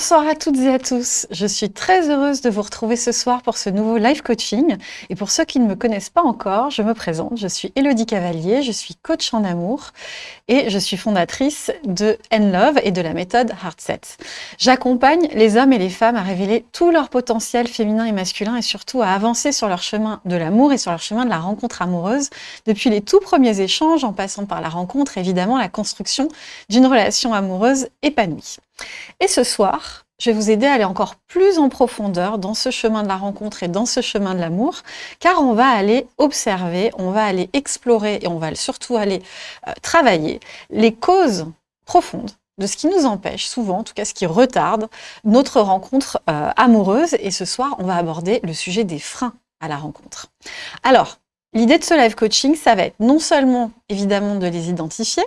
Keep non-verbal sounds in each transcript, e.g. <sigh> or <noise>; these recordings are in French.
Bonsoir à toutes et à tous. Je suis très heureuse de vous retrouver ce soir pour ce nouveau live coaching. Et pour ceux qui ne me connaissent pas encore, je me présente. Je suis Elodie Cavalier, je suis coach en amour et je suis fondatrice de N-Love et de la méthode Heartset. J'accompagne les hommes et les femmes à révéler tout leur potentiel féminin et masculin et surtout à avancer sur leur chemin de l'amour et sur leur chemin de la rencontre amoureuse depuis les tout premiers échanges en passant par la rencontre, évidemment la construction d'une relation amoureuse épanouie. Et ce soir, je vais vous aider à aller encore plus en profondeur dans ce chemin de la rencontre et dans ce chemin de l'amour, car on va aller observer, on va aller explorer et on va surtout aller euh, travailler les causes profondes de ce qui nous empêche souvent, en tout cas ce qui retarde notre rencontre euh, amoureuse. Et ce soir, on va aborder le sujet des freins à la rencontre. Alors, l'idée de ce live coaching, ça va être non seulement évidemment de les identifier,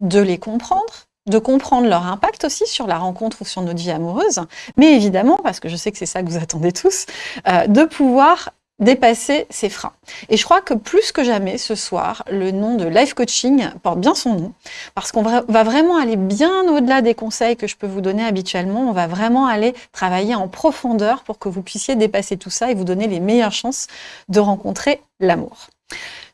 de les comprendre, de comprendre leur impact aussi sur la rencontre ou sur notre vie amoureuse, mais évidemment, parce que je sais que c'est ça que vous attendez tous, euh, de pouvoir dépasser ces freins. Et je crois que plus que jamais ce soir, le nom de life coaching porte bien son nom, parce qu'on va vraiment aller bien au-delà des conseils que je peux vous donner habituellement, on va vraiment aller travailler en profondeur pour que vous puissiez dépasser tout ça et vous donner les meilleures chances de rencontrer l'amour.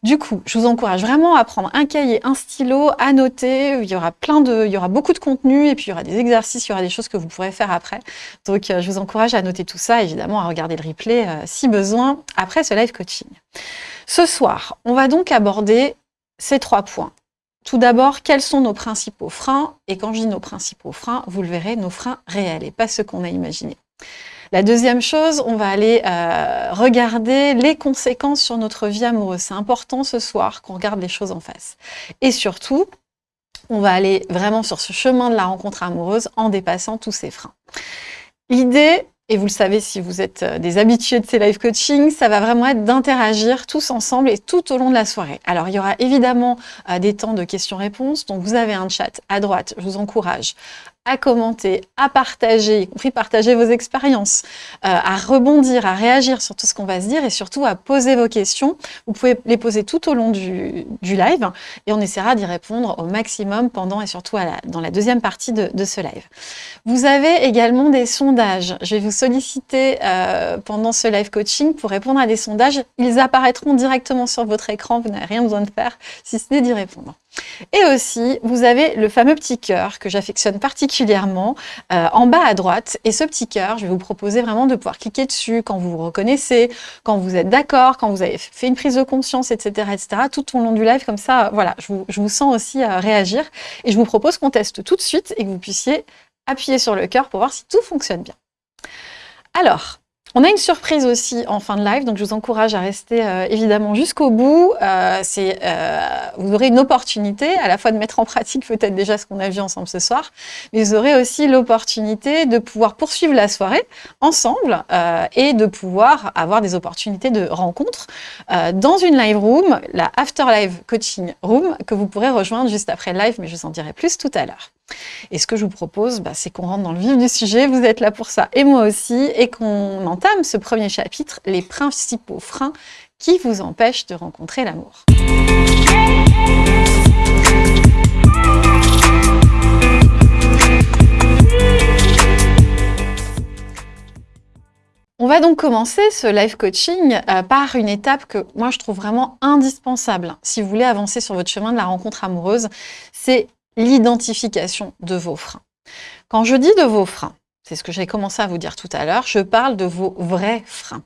Du coup, je vous encourage vraiment à prendre un cahier, un stylo, à noter. Il y aura plein de, il y aura beaucoup de contenu et puis il y aura des exercices, il y aura des choses que vous pourrez faire après. Donc, euh, je vous encourage à noter tout ça, évidemment, à regarder le replay euh, si besoin après ce live coaching. Ce soir, on va donc aborder ces trois points. Tout d'abord, quels sont nos principaux freins? Et quand je dis nos principaux freins, vous le verrez, nos freins réels et pas ceux qu'on a imaginés. La deuxième chose, on va aller euh, regarder les conséquences sur notre vie amoureuse. C'est important ce soir qu'on regarde les choses en face. Et surtout, on va aller vraiment sur ce chemin de la rencontre amoureuse en dépassant tous ces freins. L'idée, et vous le savez si vous êtes euh, des habitués de ces live coaching, ça va vraiment être d'interagir tous ensemble et tout au long de la soirée. Alors, il y aura évidemment euh, des temps de questions-réponses, donc vous avez un chat à droite, je vous encourage à commenter, à partager, y compris partager vos expériences, euh, à rebondir, à réagir sur tout ce qu'on va se dire et surtout à poser vos questions. Vous pouvez les poser tout au long du, live et on essaiera d'y répondre au maximum pendant et surtout dans la deuxième partie de, ce live. Vous avez également des sondages. Je vais vous solliciter euh, pendant ce live coaching pour répondre à des sondages. Ils apparaîtront directement sur votre écran. Vous n'avez rien besoin de faire si ce n'est d'y répondre. Et aussi, vous avez le fameux petit cœur que j'affectionne particulièrement euh, en bas à droite. Et ce petit cœur, je vais vous proposer vraiment de pouvoir cliquer dessus quand vous vous reconnaissez, quand vous êtes d'accord, quand vous avez fait une prise de conscience, etc., etc. Tout au long du live, comme ça, voilà, je vous, sens aussi à réagir. Et je vous propose qu'on teste tout de suite et que vous puissiez appuyer sur le cœur pour voir si tout fonctionne bien. Alors, on a une surprise aussi en fin de live, donc je vous encourage à rester euh, évidemment jusqu'au bout. Euh, euh, vous aurez une opportunité à la fois de mettre en pratique peut-être déjà ce qu'on a vu ensemble ce soir, mais vous aurez aussi l'opportunité de pouvoir poursuivre la soirée ensemble et de pouvoir avoir des opportunités de rencontre dans une live room, la After Live Coaching Room, que vous pourrez rejoindre juste après live, mais je vous en dirai plus tout à l'heure. Et ce que je vous propose, bah, c'est qu'on rentre dans le vif du sujet, vous êtes là pour ça, et moi aussi, et qu'on entame ce premier chapitre, les principaux freins qui vous empêchent de rencontrer l'amour. On va donc commencer ce live coaching euh, par une étape que moi je trouve vraiment indispensable. Si vous voulez avancer sur votre chemin de la rencontre amoureuse, l'identification de vos freins. Quand je dis de vos freins, c'est ce que j'ai commencé à vous dire tout à l'heure, je parle de vos vrais freins.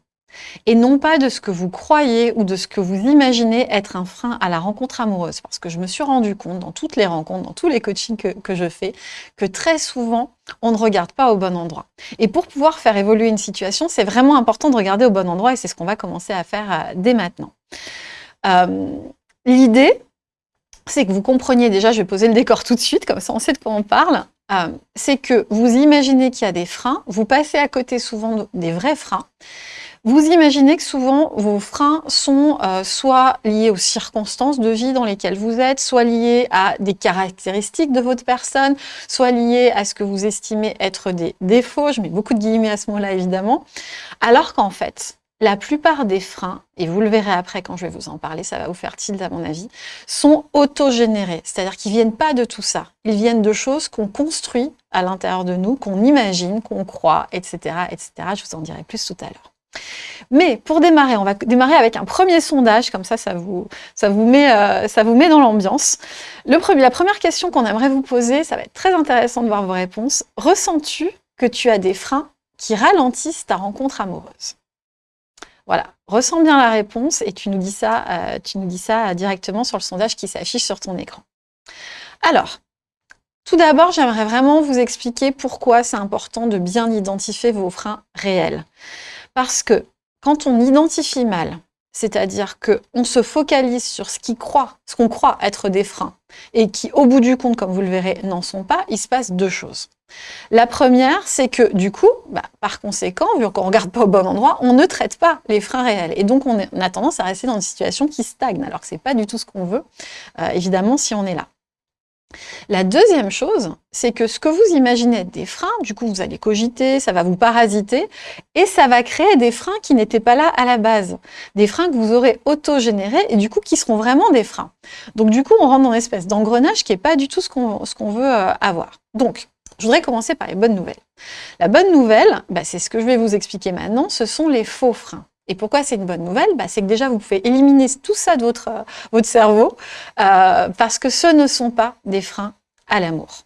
Et non pas de ce que vous croyez ou de ce que vous imaginez être un frein à la rencontre amoureuse. Parce que je me suis rendu compte dans toutes les rencontres, dans tous les coachings que, je fais, que très souvent, on ne regarde pas au bon endroit. Et pour pouvoir faire évoluer une situation, c'est vraiment important de regarder au bon endroit et c'est ce qu'on va commencer à faire euh, dès maintenant. Euh, L'idée, c'est que vous compreniez déjà, je vais poser le décor tout de suite, comme ça on sait de quoi on parle, euh, c'est que vous imaginez qu'il y a des freins, vous passez à côté souvent des vrais freins, vous imaginez que souvent vos freins sont euh, soit liés aux circonstances de vie dans lesquelles vous êtes, soit liés à des caractéristiques de votre personne, soit liés à ce que vous estimez être des défauts, je mets beaucoup de guillemets à ce mot-là évidemment, alors qu'en fait, la plupart des freins, et vous le verrez après quand je vais vous en parler, ça va vous faire tilt à mon avis, sont autogénérés. C'est-à-dire qu'ils viennent pas de tout ça. Ils viennent de choses qu'on construit à l'intérieur de nous, qu'on imagine, qu'on croit, etc., etc. Je vous en dirai plus tout à l'heure. Mais pour démarrer, on va démarrer avec un premier sondage, comme ça, ça vous, euh, ça vous met dans l'ambiance. La première question qu'on aimerait vous poser, ça va être très intéressant de voir vos réponses. Ressens-tu que tu as des freins qui ralentissent ta rencontre amoureuse? Voilà, ressens bien la réponse et tu nous dis ça, euh, ça directement sur le sondage qui s'affiche sur ton écran. Alors, tout d'abord, j'aimerais vraiment vous expliquer pourquoi c'est important de bien identifier vos freins réels. Parce que quand on identifie mal, c'est-à-dire qu'on se focalise sur ce qu'on croit, être des freins, et qui, au bout du compte, comme vous le verrez, n'en sont pas, il se passe deux choses. La première, c'est que du coup, bah, par conséquent, vu qu'on ne regarde pas au bon endroit, on ne traite pas les freins réels. Et donc, on, a tendance à rester dans une situation qui stagne, alors que ce n'est pas du tout ce qu'on veut, euh, évidemment, si on est là. La deuxième chose, c'est que ce que vous imaginez être des freins, du coup, vous allez cogiter, ça va vous parasiter, et ça va créer des freins qui n'étaient pas là à la base. Des freins que vous aurez auto-générés, et du coup, qui seront vraiment des freins. Donc, du coup, on rentre dans une espèce d'engrenage qui n'est pas du tout ce qu'on veut euh, avoir. Donc, je voudrais commencer par les bonnes nouvelles. La bonne nouvelle, bah, c'est ce que je vais vous expliquer maintenant, ce sont les faux freins. Et pourquoi c'est une bonne nouvelle bah, C'est que déjà, vous pouvez éliminer tout ça de votre, euh, votre cerveau, euh, parce que ce ne sont pas des freins à l'amour.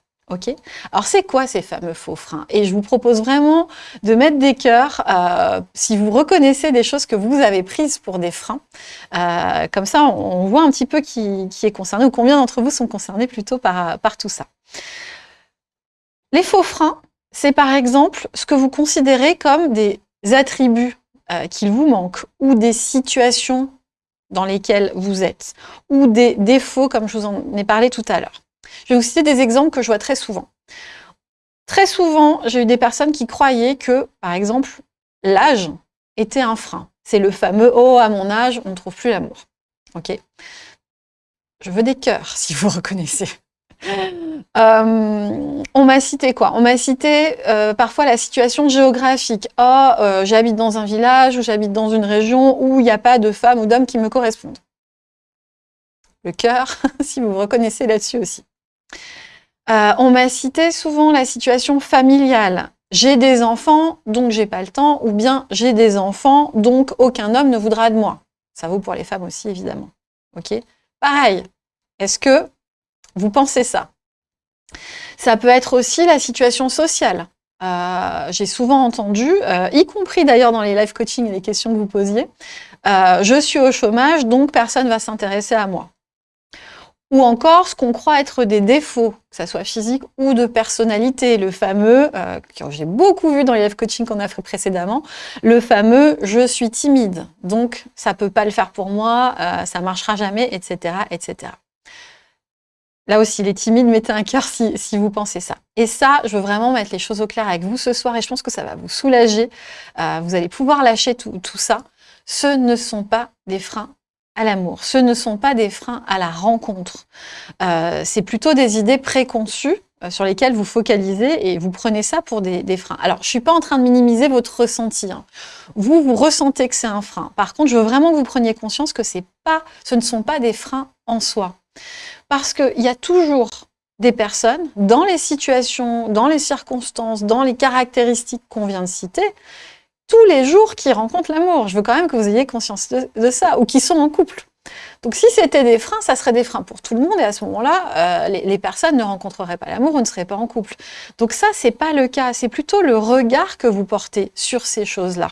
Alors, c'est quoi ces fameux faux freins? Et je vous propose vraiment de mettre des cœurs euh, si vous reconnaissez des choses que vous avez prises pour des freins. comme ça, on, voit un petit peu qui, qui est concerné, ou combien d'entre vous sont concernés plutôt par, par tout ça. Les faux freins, c'est par exemple ce que vous considérez comme des attributs euh, qu'il vous manque, ou des situations dans lesquelles vous êtes, ou des défauts comme je vous en ai parlé tout à l'heure. Je vais vous citer des exemples que je vois très souvent. Très souvent, j'ai eu des personnes qui croyaient que, par exemple, l'âge était un frein. C'est le fameux « Oh, à mon âge, on ne trouve plus l'amour ». Ok? Je veux des cœurs, <laughs> si vous reconnaissez. Euh, on m'a cité quoi? On m'a cité euh, parfois la situation géographique. Oh, j'habite dans un village ou j'habite dans une région où il n'y a pas de femmes ou d'hommes qui me correspondent. Le cœur, <laughs> si vous vous reconnaissez là-dessus aussi. on m'a cité souvent la situation familiale. J'ai des enfants, donc j'ai pas le temps, ou bien j'ai des enfants, donc aucun homme ne voudra de moi. Ça vaut pour les femmes aussi, évidemment. Ok? Pareil. Est-ce que vous pensez ça? Ça peut être aussi la situation sociale. Euh, j'ai souvent entendu, euh, y compris d'ailleurs dans les live coaching et les questions que vous posiez, euh, je suis au chômage, donc personne ne va s'intéresser à moi. Ou encore ce qu'on croit être des défauts, que ce soit physique ou de personnalité, le fameux, que j'ai beaucoup vu dans les live coaching qu'on a fait précédemment, le fameux « je suis timide, donc ça ne peut pas le faire pour moi, ça ne marchera jamais, etc. etc. » Là aussi, les timides, mettez un cœur si, vous pensez ça. Et ça, je veux vraiment mettre les choses au clair avec vous ce soir et je pense que ça va vous soulager. Euh, vous allez pouvoir lâcher tout, ça. Ce ne sont pas des freins à l'amour. Ce ne sont pas des freins à la rencontre. Euh, c'est plutôt des idées préconçues euh, sur lesquelles vous focalisez et vous prenez ça pour des, freins. Alors, je ne suis pas en train de minimiser votre ressenti. Hein. Vous, vous ressentez que c'est un frein. Par contre, je veux vraiment que vous preniez conscience que pas, ce ne sont pas des freins en soi. Parce qu'il y a toujours des personnes, dans les situations, dans les circonstances, dans les caractéristiques qu'on vient de citer, tous les jours qui rencontrent l'amour. Je veux quand même que vous ayez conscience de, ça, ou qui sont en couple. Donc si c'était des freins, ça serait des freins pour tout le monde, et à ce moment-là, euh, les, personnes ne rencontreraient pas l'amour ou ne seraient pas en couple. Donc ça, c'est pas le cas, c'est plutôt le regard que vous portez sur ces choses-là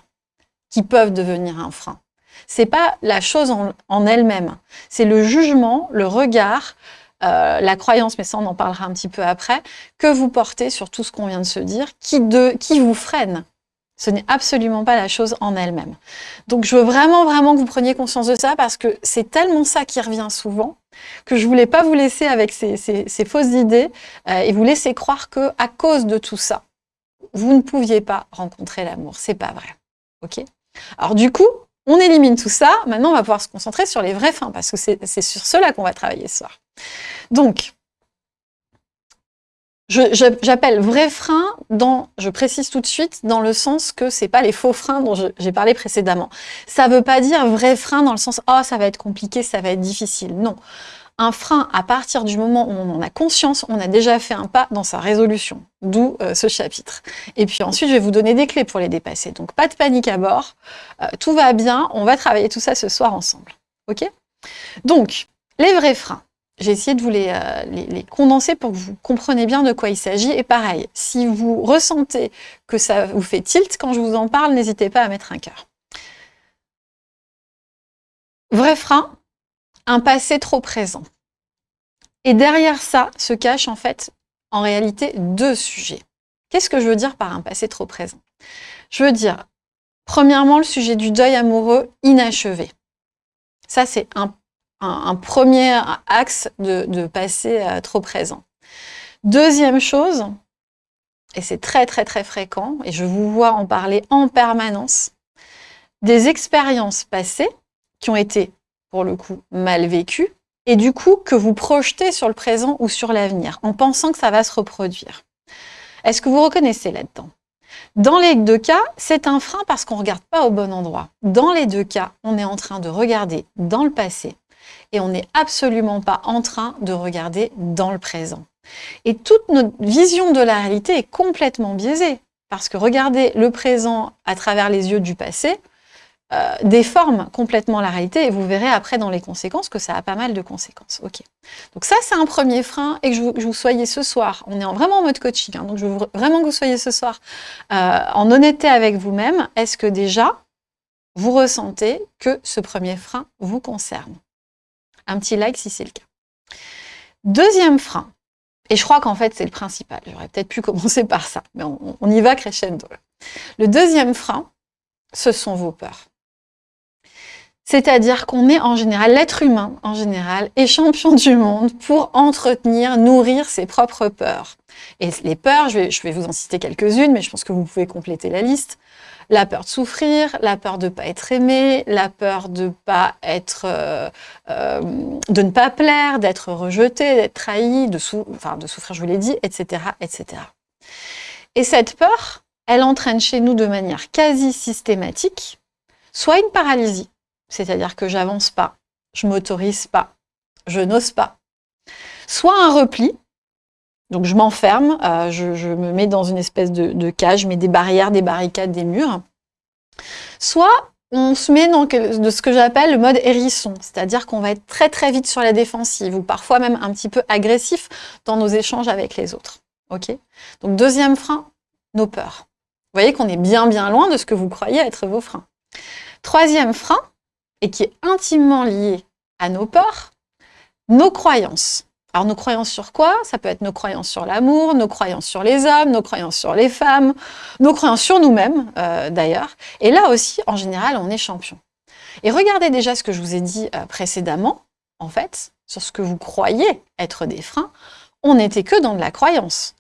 qui peuvent devenir un frein c'est pas la chose en, elle-même. C'est le jugement, le regard, euh, la croyance, mais ça on en parlera un petit peu après, que vous portez sur tout ce qu'on vient de se dire, qui, de, qui vous freine. Ce n'est absolument pas la chose en elle-même. Donc je veux vraiment, vraiment que vous preniez conscience de ça parce que c'est tellement ça qui revient souvent que je voulais pas vous laisser avec ces, fausses idées euh, et vous laisser croire que à cause de tout ça, vous ne pouviez pas rencontrer l'amour. C'est pas vrai. Ok? Alors du coup, on élimine tout ça. Maintenant, on va pouvoir se concentrer sur les vrais fins, parce que c'est sur cela qu'on va travailler ce soir. Donc, J'appelle vrai frein dans, je précise tout de suite, dans le sens que c'est pas les faux freins dont j'ai parlé précédemment. Ça veut pas dire vrai frein dans le sens « oh, ça va être compliqué, ça va être difficile ». Non. Un frein, à partir du moment où on en a conscience, on a déjà fait un pas dans sa résolution, d'où euh, ce chapitre. Et puis ensuite, je vais vous donner des clés pour les dépasser. Donc, pas de panique à bord, euh, tout va bien, on va travailler tout ça ce soir ensemble. Ok? Donc, les vrais freins. J'ai essayé de vous euh, les, les, condenser pour que vous compreniez bien de quoi il s'agit. Et pareil, si vous ressentez que ça vous fait tilt quand je vous en parle, n'hésitez pas à mettre un cœur. Vrai frein, un passé trop présent. Et derrière ça se cachent en fait, en réalité, deux sujets. Qu'est-ce que je veux dire par un passé trop présent? Je veux dire, premièrement, le sujet du deuil amoureux inachevé. Ça, c'est un, premier axe de, passé euh, trop présent. Deuxième chose, et c'est très très très fréquent, et je vous vois en parler en permanence, des expériences passées qui ont été pour le coup, mal vécu, et du coup que vous projetez sur le présent ou sur l'avenir, en pensant que ça va se reproduire. Est-ce que vous reconnaissez là-dedans? Dans les deux cas, c'est un frein parce qu'on ne regarde pas au bon endroit. Dans les deux cas, on est en train de regarder dans le passé et on n'est absolument pas en train de regarder dans le présent. Et toute notre vision de la réalité est complètement biaisée parce que regarder le présent à travers les yeux du passé, euh, déforme complètement la réalité et vous verrez après dans les conséquences que ça a pas mal de conséquences. Ok. Donc ça, c'est un premier frein et que je vous, soyez ce soir, on est vraiment en mode coaching, hein, donc je veux vraiment que vous soyez ce soir euh, en honnêteté avec vous-même. Est-ce que déjà, vous ressentez que ce premier frein vous concerne? Un petit like si c'est le cas. Deuxième frein, et je crois qu'en fait c'est le principal, j'aurais peut-être pu <laughs> commencer par ça, mais on, on y va crescendo. Le deuxième frein, ce sont vos peurs. C'est-à-dire qu'on est en général, l'être humain en général, est champion du monde pour entretenir, nourrir ses propres peurs. Et les peurs, je vais, vous en citer quelques-unes, mais je pense que vous pouvez compléter la liste. La peur de souffrir, la peur de ne pas être aimé, la peur de pas être, euh, euh, de ne pas plaire, d'être rejeté, d'être trahi, de souffrir, je vous l'ai dit, etc., etc. Et cette peur, elle entraîne chez nous de manière quasi systématique soit une paralysie, c'est-à-dire que j'avance pas, je m'autorise pas, je n'ose pas. Soit un repli, donc je m'enferme, euh, je, me mets dans une espèce de, cage, je mets des barrières, des barricades, des murs. Soit on se met dans de ce que j'appelle le mode hérisson, c'est-à-dire qu'on va être très très vite sur la défensive ou parfois même un petit peu agressif dans nos échanges avec les autres. Ok? Donc deuxième frein, nos peurs. Vous voyez qu'on est bien bien loin de ce que vous croyez être vos freins. Troisième frein, et qui est intimement lié à nos peurs, nos croyances. Alors nos croyances sur quoi? Ça peut être nos croyances sur l'amour, nos croyances sur les hommes, nos croyances sur les femmes, nos croyances sur nous-mêmes euh, d'ailleurs. Et là aussi, en général, on est champion. Et regardez déjà ce que je vous ai dit euh, précédemment, en fait, sur ce que vous croyez être des freins, on n'était que dans de la croyance.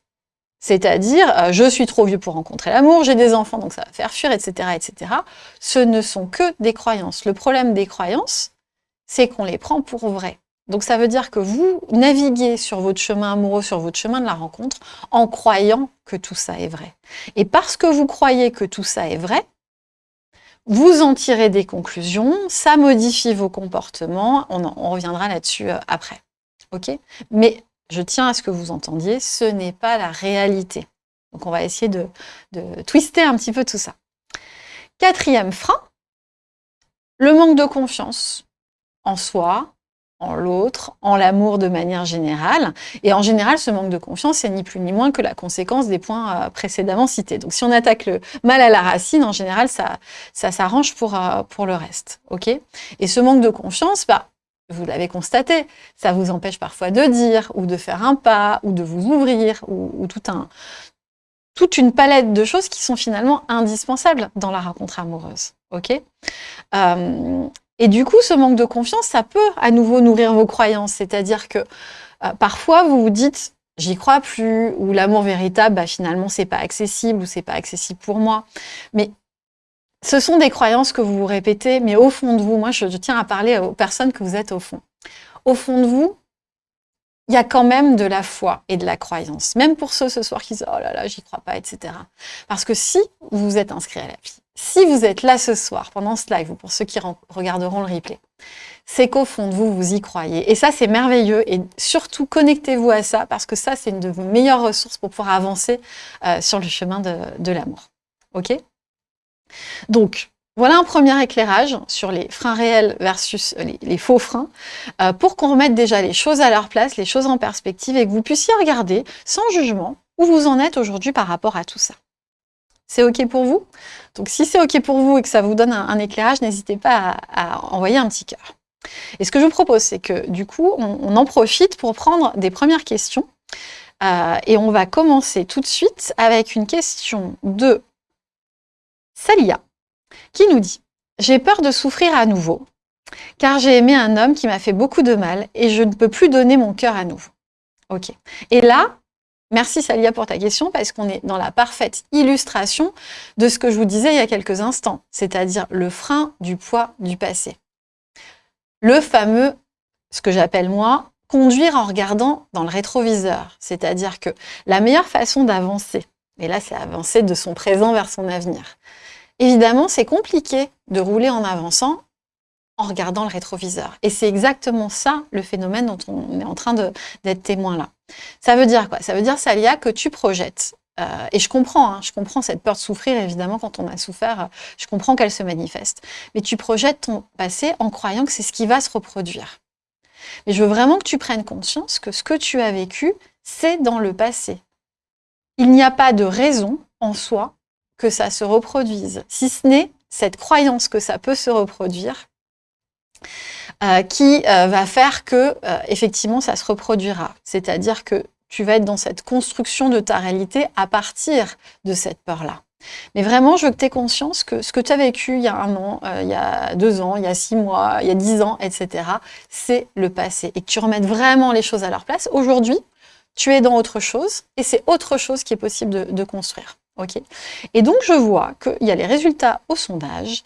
C'est-à-dire, euh, je suis trop vieux pour rencontrer l'amour, j'ai des enfants, donc ça va faire fuir, etc., etc. Ce ne sont que des croyances. Le problème des croyances, c'est qu'on les prend pour vraies. Donc ça veut dire que vous naviguez sur votre chemin amoureux, sur votre chemin de la rencontre, en croyant que tout ça est vrai. Et parce que vous croyez que tout ça est vrai, vous en tirez des conclusions, ça modifie vos comportements, on, on reviendra là-dessus euh, après. ok? Mais je tiens à ce que vous entendiez, ce n'est pas la réalité. Donc on va essayer de, twister un petit peu tout ça. Quatrième frein, le manque de confiance en soi, en l'autre, en l'amour de manière générale. Et en général, ce manque de confiance, c'est ni plus ni moins que la conséquence des points euh, précédemment cités. Donc si on attaque le mal à la racine, en général, ça, ça s'arrange pour, euh, pour le reste. ok? Et ce manque de confiance, bah, vous l'avez constaté, ça vous empêche parfois de dire, ou de faire un pas, ou de vous ouvrir, ou, toute une palette de choses qui sont finalement indispensables dans la rencontre amoureuse. euh, et du coup, ce manque de confiance, ça peut à nouveau nourrir vos croyances. C'est-à-dire que euh, parfois, vous vous dites « j'y crois plus » ou « l'amour véritable, bah, finalement, c'est pas accessible » ou « c'est pas accessible pour moi ». Mais ce sont des croyances que vous vous répétez, mais au fond de vous, moi je, tiens à parler aux personnes que vous êtes au fond. Au fond de vous, il y a quand même de la foi et de la croyance. Même pour ceux ce soir qui disent « Oh là là, j'y crois pas, etc. » Parce que si vous vous êtes inscrit à l'appli, si vous êtes là ce soir, pendant ce live, ou pour ceux qui regarderont le replay, c'est qu'au fond de vous, vous y croyez. Et ça, c'est merveilleux. Et surtout, connectez-vous à ça, parce que ça, c'est une de vos meilleures ressources pour pouvoir avancer euh, sur le chemin de, de l'amour. OK? Donc, voilà un premier éclairage sur les freins réels versus les, faux freins, euh, pour qu'on remette déjà les choses à leur place, les choses en perspective, et que vous puissiez regarder, sans jugement, où vous en êtes aujourd'hui par rapport à tout ça. C'est OK pour vous? Donc si c'est OK pour vous et que ça vous donne un, éclairage, n'hésitez pas à, envoyer un petit cœur. Et ce que je vous propose, c'est que du coup, on, en profite pour prendre des premières questions. Euh, et on va commencer tout de suite avec une question de Salia qui nous dit « J'ai peur de souffrir à nouveau, car j'ai aimé un homme qui m'a fait beaucoup de mal et je ne peux plus donner mon cœur à nouveau. » Ok. Et là, merci Salia pour ta question, parce qu'on est dans la parfaite illustration de ce que je vous disais il y a quelques instants, c'est-à-dire le frein du poids du passé. Le fameux, ce que j'appelle moi, conduire en regardant dans le rétroviseur. C'est-à-dire que la meilleure façon d'avancer, et là c'est avancer de son présent vers son avenir, Évidemment, c'est compliqué de rouler en avançant en regardant le rétroviseur. Et c'est exactement ça, le phénomène dont on est en train d'être témoin là. Ça veut dire quoi? Ça veut dire, Salia, que tu projettes. Euh, et je comprends, hein, je comprends cette peur de souffrir, évidemment, quand on a souffert, je comprends qu'elle se manifeste. Mais tu projettes ton passé en croyant que c'est ce qui va se reproduire. Mais je veux vraiment que tu prennes conscience que ce que tu as vécu, c'est dans le passé. Il n'y a pas de raison en soi que ça se reproduise, si ce n'est cette croyance que ça peut se reproduire, euh, qui euh, va faire que, euh, effectivement, ça se reproduira. C'est-à-dire que tu vas être dans cette construction de ta réalité à partir de cette peur-là. Mais vraiment, je veux que tu aies conscience que ce que tu as vécu il y a un an, il y a deux ans, il y a six mois, il y a dix ans, etc., c'est le passé. Et que tu remettes vraiment les choses à leur place. Aujourd'hui, tu es dans autre chose et c'est autre chose qui est possible de construire. Et donc, je vois qu'il y a les résultats au sondage.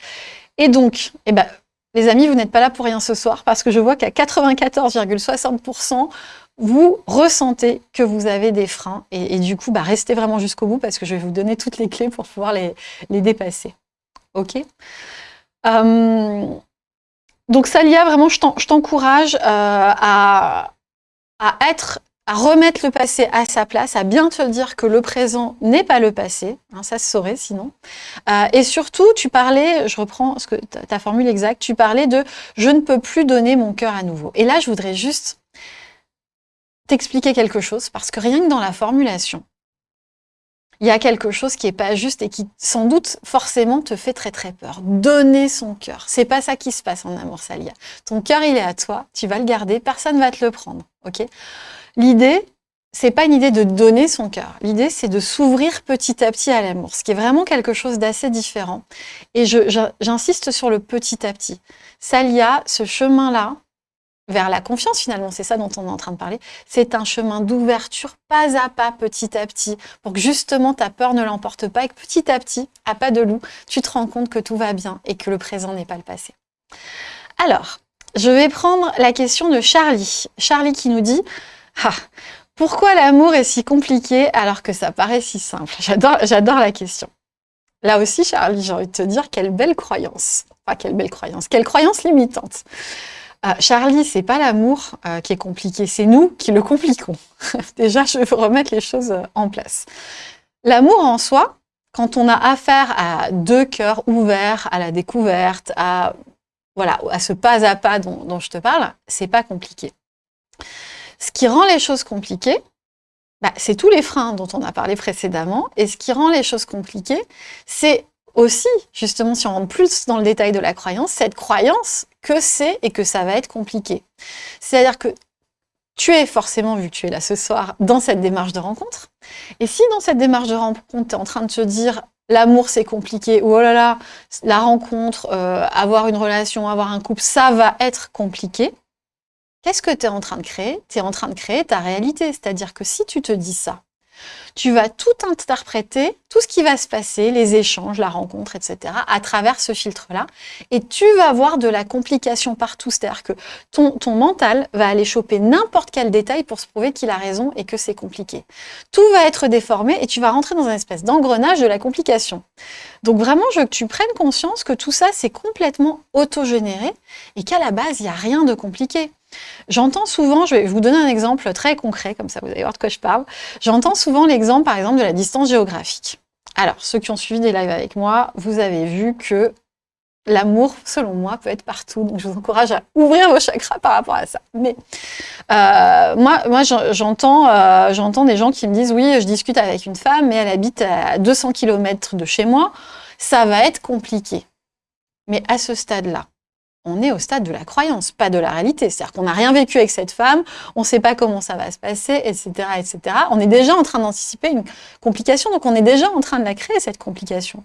Et donc, eh ben, les amis, vous n'êtes pas là pour rien ce soir parce que je vois qu'à 94,60%, vous ressentez que vous avez des freins. Et, du coup, bah, restez vraiment jusqu'au bout parce que je vais vous donner toutes les clés pour pouvoir les, dépasser. OK? Euh, Donc, Salia, vraiment, je t'encourage euh, à être à remettre le passé à sa place, à bien te dire que le présent n'est pas le passé, hein, ça se saurait sinon. Euh, et surtout, tu parlais, je reprends ta formule exacte, tu parlais de « je ne peux plus donner mon cœur à nouveau ». Et là, je voudrais juste t'expliquer quelque chose, parce que rien que dans la formulation, il y a quelque chose qui n'est pas juste et qui, sans doute, forcément, te fait très très peur. Donner son cœur. C'est pas ça qui se passe en amour, Salia. Ton cœur, il est à toi, tu vas le garder, personne ne va te le prendre, ok? L'idée, c'est pas une idée de donner son cœur. L'idée, c'est de s'ouvrir petit à petit à l'amour, ce qui est vraiment quelque chose d'assez différent. Et j'insiste sur le petit à petit. Salia, ce chemin-là, vers la confiance finalement, c'est ça dont on est en train de parler, c'est un chemin d'ouverture pas à pas, petit à petit, pour que justement ta peur ne l'emporte pas et que petit à petit, à pas de loup, tu te rends compte que tout va bien et que le présent n'est pas le passé. Alors, je vais prendre la question de Charlie. Charlie qui nous dit ah, pourquoi l'amour est si compliqué alors que ça paraît si simple? J'adore la question. Là aussi, Charlie, j'ai envie de te dire, quelle belle croyance. Enfin, quelle belle croyance. Quelle croyance limitante. Euh, Charlie, c'est pas l'amour euh, qui est compliqué, c'est nous qui le compliquons. <laughs> Déjà, je veux remettre les choses euh, en place. L'amour en soi, quand on a affaire à deux cœurs ouverts à la découverte, à, voilà, à ce pas à pas dont, dont je te parle, c'est pas compliqué. Ce qui rend les choses compliquées, bah, c'est tous les freins dont on a parlé précédemment. Et ce qui rend les choses compliquées, c'est aussi, justement, si on rentre plus dans le détail de la croyance, cette croyance que c'est et que ça va être compliqué. C'est-à-dire que tu es forcément, vu que tu es là ce soir, dans cette démarche de rencontre. Et si dans cette démarche de rencontre, tu es en train de te dire l'amour c'est compliqué, ou oh là là, la rencontre, euh, avoir une relation, avoir un couple, ça va être compliqué, Qu'est-ce que tu es en train de créer? Tu es en train de créer ta réalité. C'est-à-dire que si tu te dis ça, Tu vas tout interpréter, tout ce qui va se passer, les échanges, la rencontre, etc., à travers ce filtre-là. Et tu vas voir de la complication partout. C'est-à-dire que ton, mental va aller choper n'importe quel détail pour se prouver qu'il a raison et que c'est compliqué. Tout va être déformé et tu vas rentrer dans une espèce d'engrenage de la complication. Donc vraiment, je veux que tu prennes conscience que tout ça, c'est complètement autogénéré et qu'à la base, il n'y a rien de compliqué. J'entends souvent, je vais vous donner un exemple très concret, comme ça vous allez voir de quoi je parle. J'entends souvent l'exemple, par exemple, de la distance géographique. Alors, ceux qui ont suivi des lives avec moi, vous avez vu que l'amour, selon moi, peut être partout. Donc, je vous encourage à ouvrir vos chakras par rapport à ça. Mais euh, moi, moi euh, j'entends des gens qui me disent, oui, je discute avec une femme, mais elle habite à 200 km de chez moi. Ça va être compliqué. Mais à ce stade-là, on est au stade de la croyance, pas de la réalité. C'est-à-dire qu'on n'a rien vécu avec cette femme, on ne sait pas comment ça va se passer, etc. etc. On est déjà en train d'anticiper une complication, donc on est déjà en train de la créer, cette complication.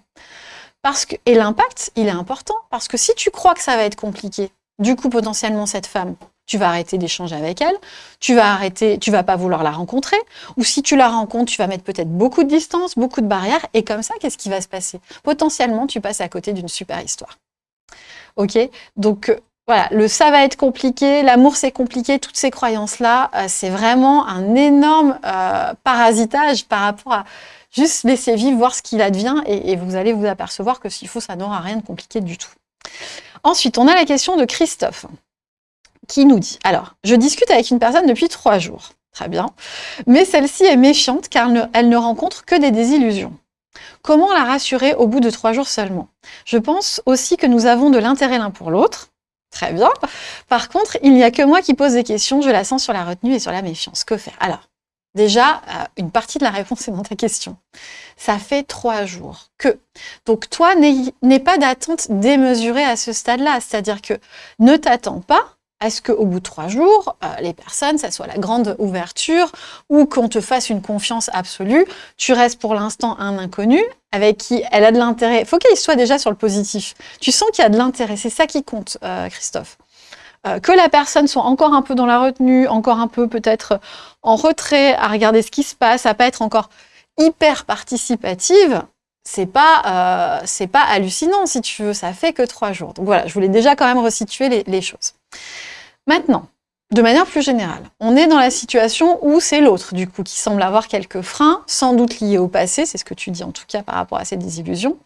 Parce que, et l'impact, il est important, parce que si tu crois que ça va être compliqué, du coup, potentiellement, cette femme, tu vas arrêter d'échanger avec elle, tu vas arrêter, tu vas pas vouloir la rencontrer, ou si tu la rencontres, tu vas mettre peut-être beaucoup de distance, beaucoup de barrières, et comme ça, qu'est-ce qui va se passer? Potentiellement, tu passes à côté d'une super histoire. Ok Donc, euh, voilà, le ça va être compliqué, l'amour c'est compliqué, toutes ces croyances-là, euh, c'est vraiment un énorme euh, parasitage par rapport à juste laisser vivre, voir ce qu'il advient, et, et, vous allez vous apercevoir que s'il faut, ça n'aura rien de compliqué du tout. Ensuite, on a la question de Christophe, qui nous dit, alors, je discute avec une personne depuis trois jours, très bien, mais celle-ci est méfiante car elle ne rencontre que des désillusions. Comment la rassurer au bout de trois jours seulement? Je pense aussi que nous avons de l'intérêt l'un pour l'autre. Très bien. Par contre, il n'y a que moi qui pose des questions. Je la sens sur la retenue et sur la méfiance. Que faire? Alors, déjà, euh, une partie de la réponse est dans ta question. Ça fait trois jours que. Donc, toi, n'aie pas d'attente démesurée à ce stade-là. C'est-à-dire que ne t'attends pas est-ce qu'au bout de trois jours, euh, les personnes, ça soit la grande ouverture ou qu'on te fasse une confiance absolue, tu restes pour l'instant un inconnu avec qui elle a de l'intérêt. Il faut qu'il soit déjà sur le positif. Tu sens qu'il y a de l'intérêt, c'est ça qui compte, euh, Christophe. Euh, que la personne soit encore un peu dans la retenue, encore un peu peut-être en retrait, à regarder ce qui se passe, à pas être encore hyper participative, c'est pas, c'est pas hallucinant si tu veux, ça fait que trois jours. Donc voilà, je voulais déjà quand même resituer les choses. Maintenant, de manière plus générale, on est dans la situation où c'est l'autre, du coup, qui semble avoir quelques freins, sans doute liés au passé, c'est ce que tu dis en tout cas par rapport à ces désillusions.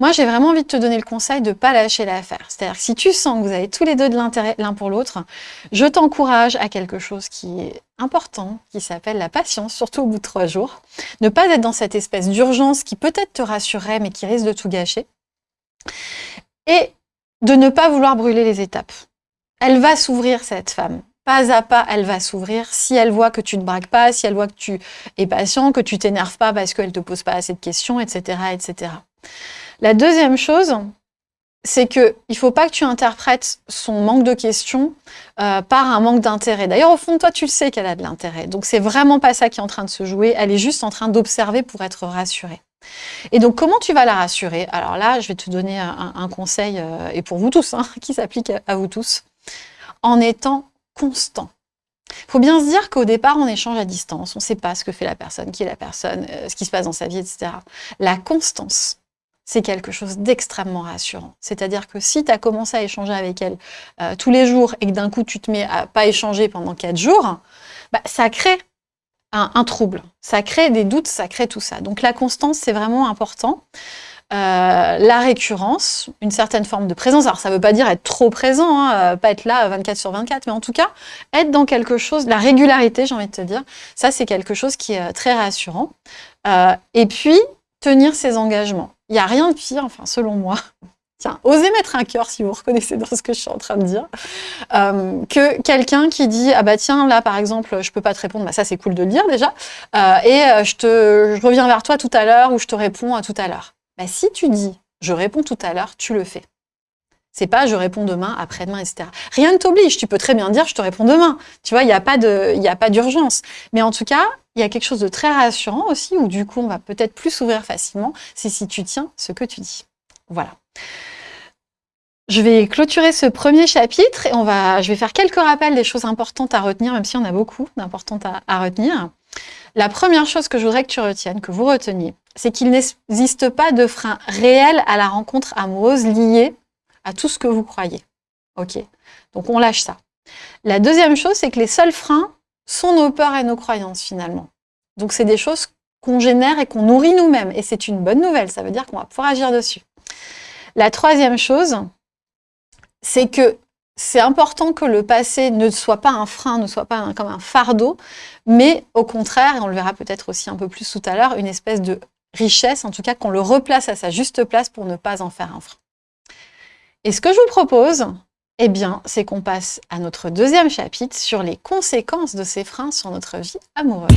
Moi, j'ai vraiment envie de te donner le conseil de ne pas lâcher l'affaire. C'est-à-dire que si tu sens que vous avez tous les deux de l'intérêt l'un pour l'autre, je t'encourage à quelque chose qui est important, qui s'appelle la patience, surtout au bout de trois jours. Ne pas être dans cette espèce d'urgence qui peut-être te rassurerait, mais qui risque de tout gâcher. Et de ne pas vouloir brûler les étapes elle va s'ouvrir, cette femme. Pas à pas, elle va s'ouvrir. Si elle voit que tu ne braques pas, si elle voit que tu es patient, que tu t'énerves pas parce qu'elle te pose pas assez de questions, etc., etc. La deuxième chose, c'est que il faut pas que tu interprètes son manque de questions euh, par un manque d'intérêt. D'ailleurs, au fond de toi, tu le sais qu'elle a de l'intérêt. Donc, c'est vraiment pas ça qui est en train de se jouer. Elle est juste en train d'observer pour être rassurée. Et donc, comment tu vas la rassurer? Alors là, je vais te donner un, conseil, euh, et pour vous tous, hein, <laughs> qui s'applique à vous tous en étant constant. Il faut bien se dire qu'au départ, on échange à distance, on ne sait pas ce que fait la personne, qui est la personne, euh, ce qui se passe dans sa vie, etc. La constance, c'est quelque chose d'extrêmement rassurant. C'est-à-dire que si tu as commencé à échanger avec elle euh, tous les jours et que d'un coup tu te mets à pas échanger pendant quatre jours, bah, ça crée un, trouble, ça crée des doutes, ça crée tout ça. Donc la constance, c'est vraiment important. Euh, la récurrence, une certaine forme de présence. Alors, ça ne veut pas dire être trop présent, hein, euh, pas être là 24 sur 24, mais en tout cas, être dans quelque chose, la régularité, j'ai envie de te dire, ça, c'est quelque chose qui est euh, très rassurant. et puis, tenir ses engagements. Il n'y a rien de pire, enfin, selon moi, <laughs> Tiens, osez mettre un cœur si vous reconnaissez dans ce que je suis en train de dire, que quelqu'un qui dit ah bah tiens là par exemple je peux pas te répondre, bah ça c'est cool de le dire déjà, et je je reviens vers toi tout à l'heure ou je te réponds à tout à l'heure. Bah, si tu dis « je réponds tout à l'heure », tu le fais. C'est pas « je réponds demain, après-demain, etc. » Rien ne t'oblige, tu peux très bien dire « je te réponds demain ». Tu vois, il n'y a pas d'urgence. Mais en tout cas, il y a quelque chose de très rassurant aussi, où du coup, on va peut-être plus s'ouvrir facilement, c'est si tu tiens ce que tu dis. Voilà. Je vais clôturer ce premier chapitre et on va, je vais faire quelques rappels des choses importantes à retenir, même s'il y en a beaucoup d'importantes à retenir. La première chose que je voudrais que tu retiennes, que vous reteniez, c'est qu'il n'existe pas de frein réel à la rencontre amoureuse lié à tout ce que vous croyez. Ok Donc on lâche ça. La deuxième chose, c'est que les seuls freins sont nos peurs et nos croyances finalement. Donc c'est des choses qu'on génère et qu'on nourrit nous-mêmes. Et c'est une bonne nouvelle, ça veut dire qu'on va pouvoir agir dessus. La troisième chose, c'est que c'est important que le passé ne soit pas un frein, ne soit pas comme un fardeau, mais au contraire, et on le verra peut-être aussi un peu plus tout à l'heure, une espèce de richesse, en tout cas qu'on le replace à sa juste place pour ne pas en faire un frein. Et ce que je vous propose, eh bien, c'est qu'on passe à notre deuxième chapitre sur les conséquences de ces freins sur notre vie amoureuse.